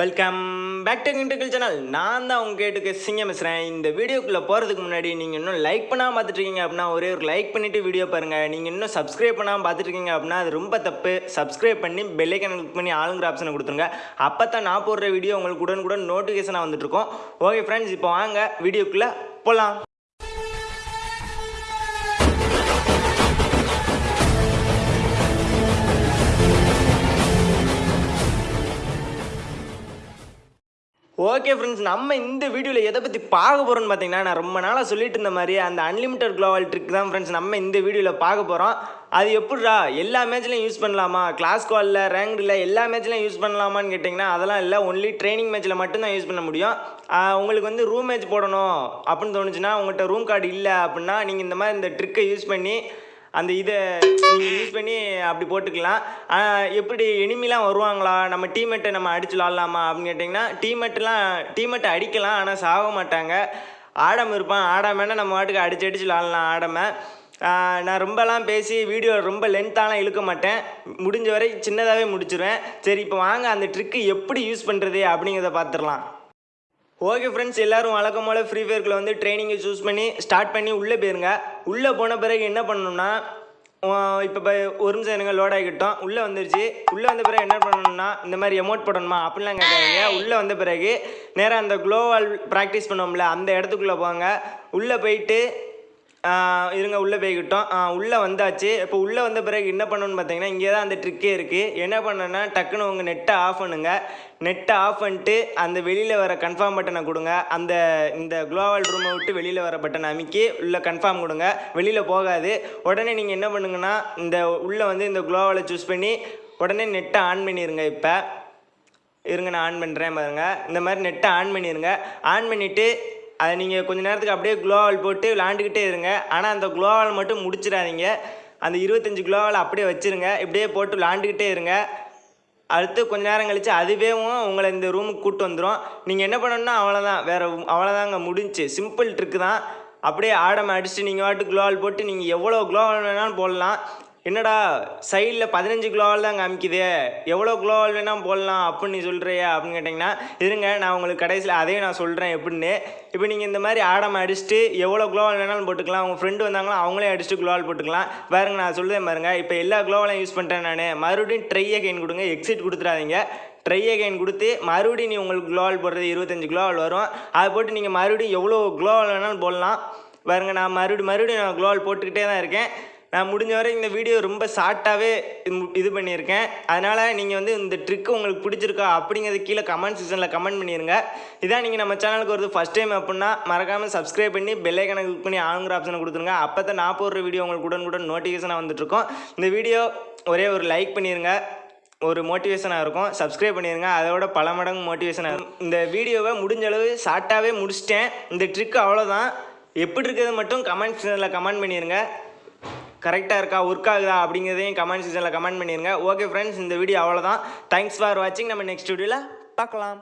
Welcome back to இன்டர்கல் channel நான் தான் உங்கள் கேட்டுக்கு சிங்கம் பேசுகிறேன் இந்த வீடியோக்குள்ளே போகிறதுக்கு முன்னாடி நீங்கள் இன்னும் லைக் பண்ணாமல் பார்த்துட்ருக்கீங்க அப்படின்னா ஒரே ஒரு லைக் பண்ணிவிட்டு வீடியோ பாருங்கள் நீங்கள் இன்னும் சப்ஸ்கிரைப் பண்ணாமல் பார்த்துட்டு இருக்கீங்க அப்படின்னா அது ரொம்ப தப்பு. சப்ஸ்கிரைப் பண்ணி பெல்லைக்கன் கிளிக் பண்ணி ஆளுங்கிற ஆப்ஷனை கொடுத்துருங்க. அப்போ தான் நான் போடுற வீடியோ உங்களுக்கு உடனுக்குடன் நோட்டிஃபிகேஷனாக வந்துட்டுருக்கோம். ஓகே ஃப்ரெண்ட்ஸ் இப்போ வாங்க வீடியோக்குள்ளே போகலாம் ஓகே ஃப்ரெண்ட்ஸ் நம்ம இந்த வீடியோவில் எதை பற்றி பார்க்க போகிறோம்னு பார்த்தீங்கன்னா நான் ரொம்ப நாளாக சொல்லிட்டு இருந்த மாதிரி அந்த அன்லிமிட்டட் குளோவல் ட்ரிக் தான் ஃப்ரெண்ட்ஸ் நம்ம இந்த வீடியோவில் பார்க்க போகிறோம் அது எப்படிடா எல்லா மேட்ச்லையும் யூஸ் பண்ணலாமா? கிளாஸ் காலில் ரேங்க்டில் எல்லா மேட்ச்லையும் யூஸ் பண்ணலாமான்னு கேட்டிங்கன்னா அதெல்லாம் இல்லை. ஒன்லி ட்ரைனிங் மேட்ச்சில் மட்டும்தான் யூஸ் பண்ண முடியும். உங்களுக்கு வந்து ரூம் மேட்ச் போடணும் அப்படின்னு தோணுச்சுன்னா உங்கள்கிட்ட ரூம் கார்டு இல்லை அப்படின்னா நீங்கள் இந்த மாதிரி இந்த ட்ரிக்கை யூஸ் பண்ணி அந்த இதை நீங்கள் யூஸ் பண்ணி அப்படி போட்டுக்கலாம். எப்படி எனிமிலாம் வருவாங்களா? நம்ம டீமெட்டை நம்ம அடிச்சு விளாட்லாமா அப்படின்னு கேட்டிங்கன்னா டீமெட்டெலாம் டீமெட்டை அடிக்கலாம் ஆனால் சாக மாட்டாங்க. ஆடம் இருப்பான். ஆடாமன்னா நம்ம வாட்டுக்கு அடிச்சு அடிச்சு விளாட்லாம் ஆடாமல் நான் ரொம்பலாம் பேசி வீடியோ ரொம்ப லென்த்தாலாம் இழுக்க மாட்டேன். முடிஞ்ச வரை சின்னதாகவே முடிச்சிருவேன். சரி இப்போ வாங்க அந்த ட்ரிக்கு எப்படி யூஸ் பண்ணுறது அப்படிங்கிறத பார்த்துடலாம் ஓகே ஃப்ரெண்ட்ஸ் எல்லோரும் வழக்கம் போல் ஃப்ரீ ஃபயர்க்குள்ள வந்து ட்ரைனிங்கை சூஸ் பண்ணி ஸ்டார்ட் பண்ணி உள்ளே போயிருங்க. உள்ளே போன பிறகு என்ன பண்ணணும்னா இப்போ ஒரு நிமிஷம் எனக்கு லோட் ஆகிக்கிட்டோம். உள்ளே வந்துருச்சு. உள்ளே வந்த பிறகு என்ன பண்ணணும்னா இந்த மாதிரி எமோட் போடணுமா? அப்படிலாம் கேட்காதீங்க. உள்ளே வந்த பிறகு நேராக அந்த க்ளோவால் ப்ராக்டிஸ் பண்ணோம்ல அந்த இடத்துக்குள்ளே போங்க. உள்ளே போயிட்டு இருங்க உள்ளே போய்கிட்டோம் உள்ளே வந்தாச்சு. இப்போ உள்ளே வந்த பிறகு என்ன பண்ணணும்னு பார்த்தீங்கன்னா இங்கே தான் அந்த ட்ரிக்கே இருக்குது என்ன பண்ணணும்னா டக்குன்னு உங்கள் நெட்டை ஆஃப் பண்ணுங்க. நெட்டை ஆஃப் பண்ணிட்டு அந்த வெளியில் வர கன்ஃபார்ம் பட்டனை கொடுங்க. அந்த இந்த குளோவல் ரூமை விட்டு வெளியில் வர பட்டனை அமைக்கி உள்ளே கன்ஃபார்ம் கொடுங்க. வெளியில் போகாது. உடனே நீங்கள் என்ன பண்ணுங்கன்னா இந்த உள்ளே வந்து இந்த குளோவலை சூஸ் பண்ணி உடனே நெட்டை ஆன் பண்ணிடுங்க இப்போ. இருங்க நான் ஆன் பண்ணுறேன் பாருங்க. இந்த மாதிரி நெட்டை ஆன் பண்ணிடுங்க ஆன் பண்ணிவிட்டு அதை நீங்கள் கொஞ்ச நேரத்துக்கு அப்படியே க்ளோவால் போட்டு விளாண்டுக்கிட்டே இருங்க. ஆனால் அந்த க்ளோவால் மட்டும் முடிச்சிடாதீங்க. அந்த இருபத்தஞ்சி க்ளோவால் அப்படியே வச்சுருங்க. இப்படியே போட்டு விளாண்டுக்கிட்டே இருங்க. அடுத்து கொஞ்ச நேரம் கழித்து அதுவேவும் உங்களை இந்த ரூமுக்கு கூப்பிட்டு வந்துடும் நீங்கள் என்ன பண்ணணும்னா அவ்வளோதான் வேறு அவ்வளோதாங்க முடிஞ்சு. சிம்பிள் ட்ரிக்கு தான். அப்படியே ஆடம் அடிச்சுட்டு நீங்கள் வாட்டு க்ளோவால் போட்டு நீங்கள் எவ்வளோ க்ளோவால் வேணாலும் போடலாம். என்னடா சைடில் பதினஞ்சு குளோவால் தான் காமிக்குது. எவ்வளோ குளோவால் வேணால் போடலாம் அப்படின்னு நீ சொல்கிறியா அப்படின்னு கேட்டிங்கன்னா இருங்க நான் உங்களுக்கு கடைசியில் அதையும் நான் சொல்கிறேன் எப்படின்னு. இப்போ நீங்கள் இந்த மாதிரி ஆடம் அடிச்சுட்டு எவ்வளோ குளோவால் வேணாலும் போட்டுக்கலாம். உங்கள் ஃப்ரெண்டு வந்தாங்களோ அவங்களே அடிச்சுட்டு குளோவால் போட்டுக்கலாம். பாருங்க நான் சொல்லுதேன் பாருங்க. இப்போ எல்லா குளோவாலையும் யூஸ் பண்ணிட்டேன் நான். மறுபடியும் ட்ரை அகைன் கொடுங்க. எக்ஸிட் கொடுத்துறாதீங்க ட்ரை அகைன் கொடுத்து மறுபடியும் நீ உங்களுக்கு க்ளோவால் போடுறது இருபத்தஞ்சு க்ளோவால் வரும். அதை போட்டு நீங்கள் மறுபடியும் எவ்வளோ க்ளோவால் வேணாலும் போடலாம். பாருங்க நான் மறுபடியும் மறுபடியும் நான் க்ளோவால் போட்டுக்கிட்டே தான் இருக்கேன். நான் முடிஞ்ச வரை இந்த வீடியோ ரொம்ப ஷார்ட்டாகவே இது பண்ணியிருக்கேன். அதனால் நீங்கள் வந்து இந்த ட்ரிக்கு உங்களுக்கு பிடிச்சிருக்கா அப்படிங்கிறது கீழே கமெண்ட் செக்ஷனில் கமெண்ட் பண்ணிடுங்க இதான் நீங்கள் நம்ம சேனலுக்கு வருது ஃபஸ்ட் டைம் அப்படின்னா மறக்காமல் சப்ஸ்கிரைப் பண்ணி பெல்லைக்கனை கிளிக் பண்ணி ஆளுங்கிற ஆப்ஷனை கொடுத்துருங்க. அப்போ தான் நான் போடுற வீடியோ உங்களுக்கு உடனுக்குடன் நோட்டிஃபிகேஷனாக வந்துட்டுருக்கோம். இந்த வீடியோ ஒரே ஒரு லைக் பண்ணிடுங்க ஒரு மோட்டிவேஷனாக இருக்கும். சப்ஸ்கிரைப் பண்ணிடுங்க அதோட பல மடங்கு மோட்டிவேஷனாக இருக்கும். இந்த வீடியோவை முடிஞ்ச அளவு ஷார்ட்டாகவே முடிச்சிட்டேன். இந்த ட்ரிக் அவ்வளோதான் எப்படி இருக்கிறது மட்டும் கமெண்ட் செக்ஷனில் கமெண்ட் பண்ணிடுங்க கரெக்டாக இருக்கா ஒர்க் ஆகுதா அப்படிங்கிறதையும் கமெண்ட் செக்ஷனில் கமெண்ட் பண்ணிடுங்க ஓகே ஃப்ரெண்ட்ஸ் இந்த வீடியோ அவ்வளோதான் தேங்க்ஸ் ஃபார் வாட்சிங் நம்ம நெக்ஸ்ட் வீடியோவில் பார்க்கலாம்.